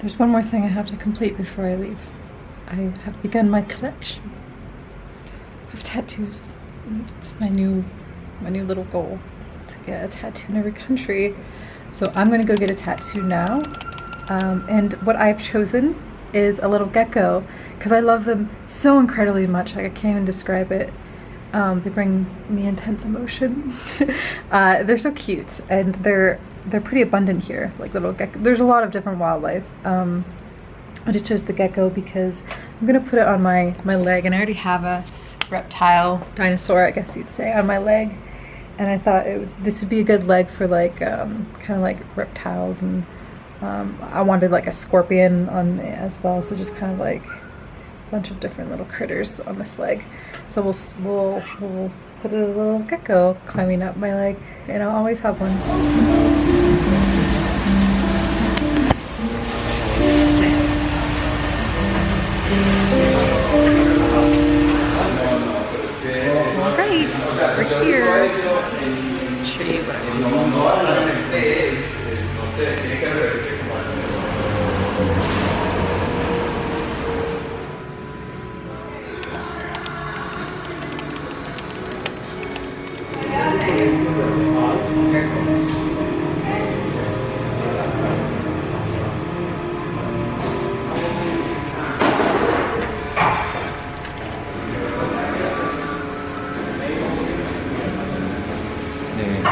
There's one more thing I have to complete before I leave. I have begun my collection of tattoos. It's my new, my new little goal to get a tattoo in every country. So I'm gonna go get a tattoo now. Um, and what I've chosen is a little gecko because I love them so incredibly much. Like I can't even describe it. Um, they bring me intense emotion. uh, they're so cute and they're they're pretty abundant here. Like little gecko. There's a lot of different wildlife. Um, I just chose the gecko because I'm gonna put it on my my leg, and I already have a reptile dinosaur, I guess you'd say, on my leg. And I thought this would be a good leg for like um, kind of like reptiles and um, I wanted like a scorpion on as well, so just kind of like bunch of different little critters on this leg. So we'll we'll we'll put a little gecko climbing up my leg, and I'll always have one.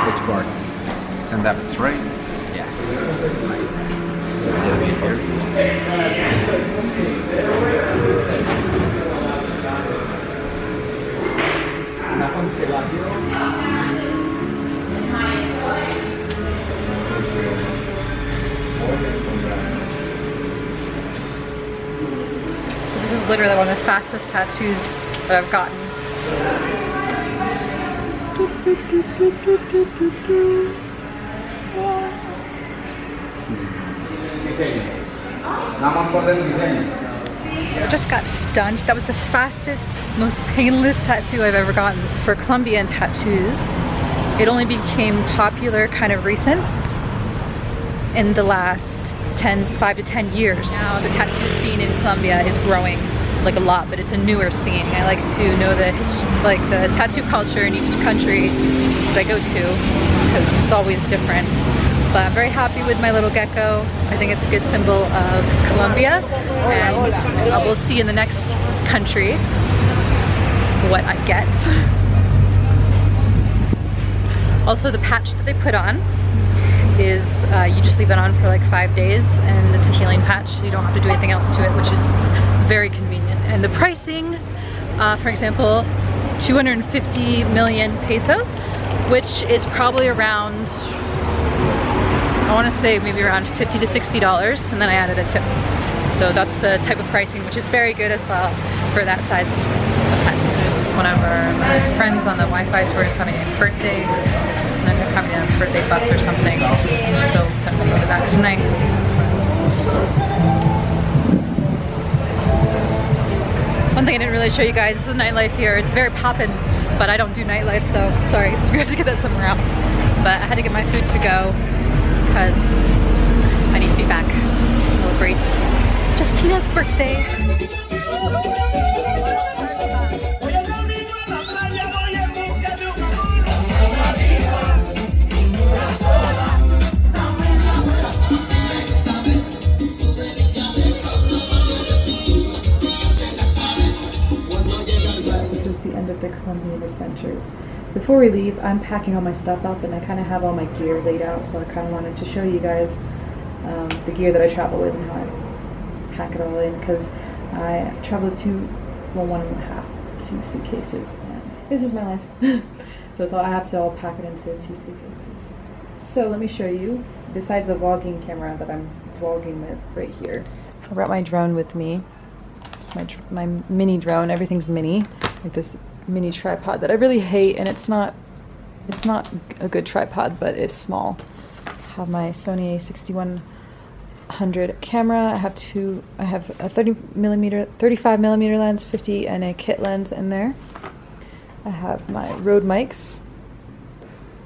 Which part? Stand up straight. Yes. A little bit here. So this is literally one of the fastest tattoos that I've gotten. So I just got done. That was the fastest, most painless tattoo I've ever gotten. For Colombian tattoos, it only became popular kind of recent in the last 10, 5 to 10 years. Now the tattoo scene in Colombia is growing like a lot, but it's a newer scene. I like to know the like the tattoo culture in each country that I go to because it's always different. But I'm very happy with my little gecko. I think it's a good symbol of Colombia and uh, we'll see in the next country what I get. Also the patch that they put on is uh, you just leave it on for like five days and it's a healing patch so you don't have to do anything else to it which is very convenient and the pricing uh, for example 250 million pesos which is probably around I want to say maybe around 50 to 60 dollars and then I added a tip so that's the type of pricing which is very good as well for that size of. There's one of our friends on the Wi-Fi tour is having a birthday and then they're having a birthday bus or something so I'm to that tonight I didn't really show you guys is the nightlife here. It's very poppin', but I don't do nightlife, so sorry. We have to get that somewhere else. But I had to get my food to go because I need to be back to celebrate Justina's birthday. We leave, I'm packing all my stuff up and I kind of have all my gear laid out, so I kind of wanted to show you guys um, the gear that I travel with and how I pack it all in because I travel two, well, one and a half, two suitcases. And this is my life. so it's all, I have to all pack it into two suitcases. So let me show you, besides the vlogging camera that I'm vlogging with right here, I brought my drone with me. It's my, my mini drone, everything's mini, like this mini tripod that I really hate and it's not, it's not a good tripod, but it's small. I have my Sony a6100 camera. I have two, I have a 30 millimeter, 35 millimeter lens, 50 and a kit lens in there. I have my Rode mics.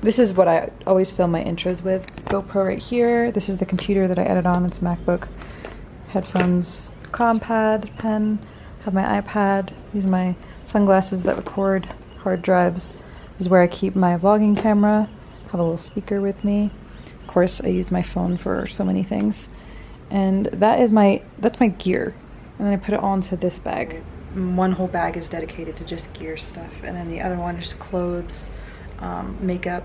This is what I always film my intros with. GoPro right here. This is the computer that I edit on. It's MacBook. headphones, compad, pen, have my iPad. These are my sunglasses that record hard drives. This is where I keep my vlogging camera. Have a little speaker with me. Of course, I use my phone for so many things. And that is my that's my gear. And then I put it all into this bag. One whole bag is dedicated to just gear stuff, and then the other one is clothes, um, makeup,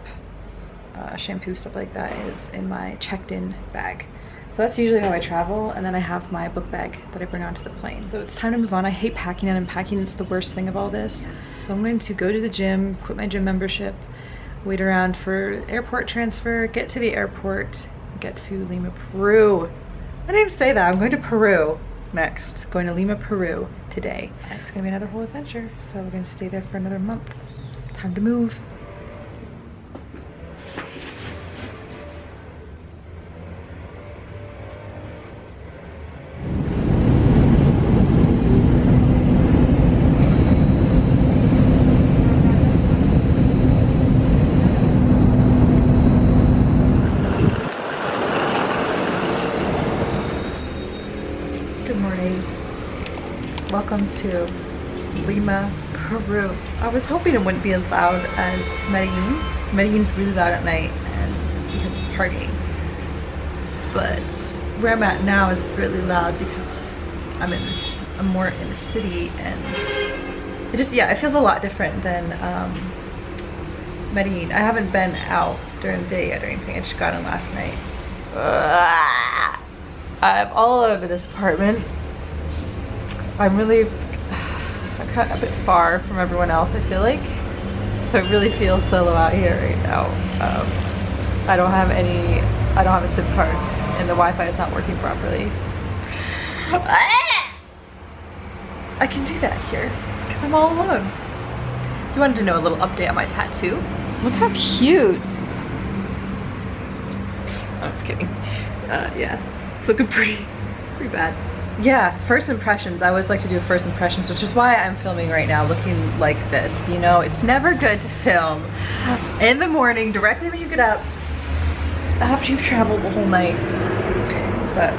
uh, shampoo, stuff like that is in my checked-in bag. So that's usually how I travel, and then I have my book bag that I bring onto the plane. So it's time to move on. I hate packing and unpacking. It's the worst thing of all this. So I'm going to go to the gym, quit my gym membership, wait around for airport transfer, get to the airport, get to Lima, Peru. I didn't even say that. I'm going to Peru next. Going to Lima, Peru today. It's gonna be another whole adventure. So we're gonna stay there for another month. Time to move. Welcome to Lima, Peru. I was hoping it wouldn't be as loud as Medellin. Medellin's really loud at night and because of partying. But where I'm at now is really loud because I'm in this, I'm more in the city and it just, yeah, it feels a lot different than um, Medellin. I haven't been out during the day yet or anything. I just got in last night. I'm all over this apartment. I'm really I'm kind a bit far from everyone else, I feel like. So I really feel solo out here right now. Um, I don't have any, I don't have a SIM card and the Wi-Fi is not working properly. I can do that here because I'm all alone. You wanted to know a little update on my tattoo? Look how cute. I'm just kidding. Uh, yeah, it's looking pretty, pretty bad. Yeah, first impressions. I always like to do first impressions, which is why I'm filming right now looking like this. You know, it's never good to film in the morning, directly when you get up, after you've traveled the whole night. But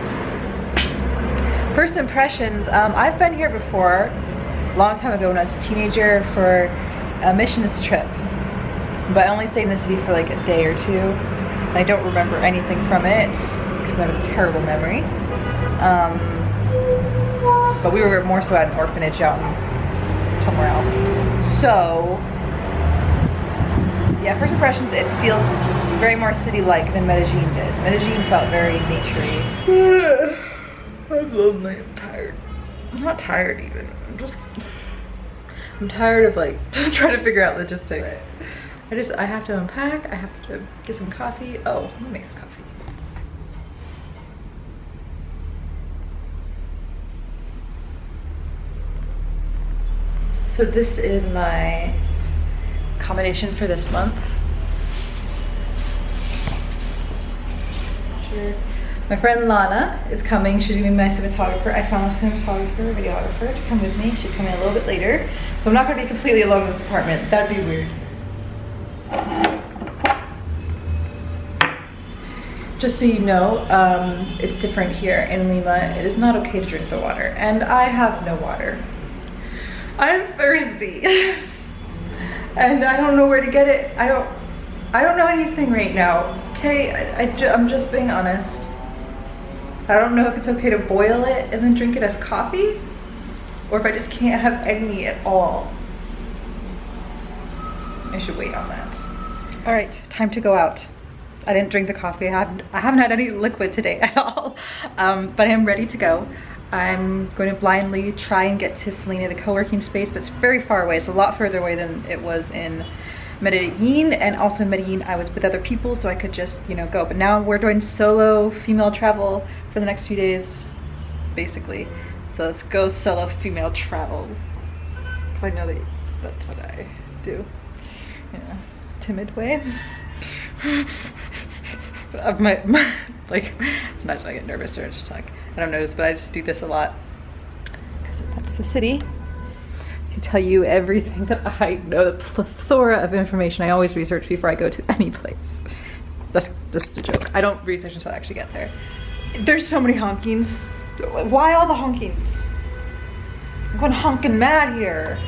first impressions, um, I've been here before, a long time ago when I was a teenager for a missions trip. But I only stayed in the city for like a day or two. And I don't remember anything from it because I have a terrible memory. Um, but we were more so at an orphanage out in somewhere else. So, yeah, first impressions, it feels very more city-like than Medellin did. Medellin felt very naturey. I'm lonely, I'm tired. I'm not tired even, I'm just, I'm tired of like trying to figure out logistics. I just, I have to unpack, I have to get some coffee. Oh, let me make some coffee. So this is my accommodation for this month. Sure. My friend Lana is coming. She's gonna be my cinematographer. I found a cinematographer, videographer to come with me. She'd come in a little bit later. So I'm not gonna be completely alone in this apartment. That'd be weird. Just so you know, um, it's different here in Lima. It is not okay to drink the water. And I have no water. I'm thirsty. and I don't know where to get it. I don't, I don't know anything right now. Okay, I, I I'm just being honest. I don't know if it's okay to boil it and then drink it as coffee or if I just can't have any at all. I should wait on that. All right, time to go out. I didn't drink the coffee. I haven't, I haven't had any liquid today at all, um, but I'm ready to go. I'm going to blindly try and get to Selina, the co-working space, but it's very far away. It's a lot further away than it was in Medellin and also in Medellin I was with other people so I could just you know go. But now we're doing solo female travel for the next few days basically. So let's go solo female travel. Because I know that that's what I do. In a timid way. Of my, my like sometimes I get nervous or it's just like I don't notice but I just do this a lot because that's the city I can tell you everything that I know, the plethora of information I always research before I go to any place. That's just a joke. I don't research until I actually get there. There's so many honkings Why all the honkings? I'm going honking mad here.